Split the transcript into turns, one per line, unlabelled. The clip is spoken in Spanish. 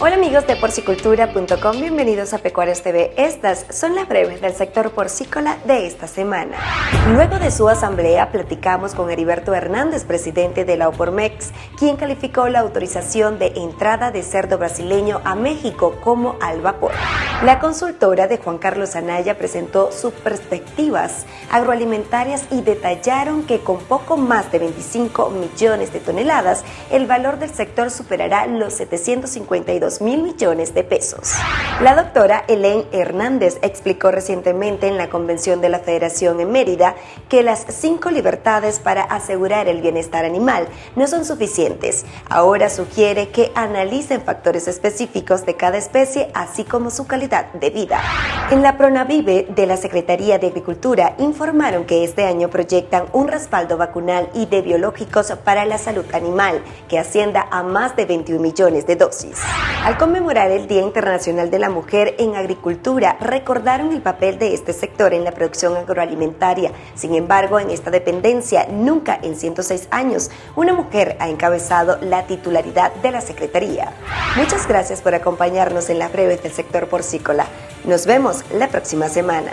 Hola amigos de porcicultura.com, bienvenidos a Pecuarios TV. Estas son las breves del sector porcícola de esta semana. Luego de su asamblea platicamos con Heriberto Hernández, presidente de la Opormex, quien calificó la autorización de entrada de cerdo brasileño a México como al vapor. La consultora de Juan Carlos Anaya presentó sus perspectivas agroalimentarias y detallaron que con poco más de 25 millones de toneladas, el valor del sector superará los 752 mil millones de pesos. La doctora Helen Hernández explicó recientemente en la convención de la Federación en Mérida que las cinco libertades para asegurar el bienestar animal no son suficientes. Ahora sugiere que analicen factores específicos de cada especie, así como su de vida. En la Pronavive de la Secretaría de Agricultura informaron que este año proyectan un respaldo vacunal y de biológicos para la salud animal que ascienda a más de 21 millones de dosis. Al conmemorar el Día Internacional de la Mujer en Agricultura, recordaron el papel de este sector en la producción agroalimentaria. Sin embargo, en esta dependencia, nunca en 106 años, una mujer ha encabezado la titularidad de la Secretaría. Muchas gracias por acompañarnos en las breves del sector porcícola. Nos vemos la próxima semana.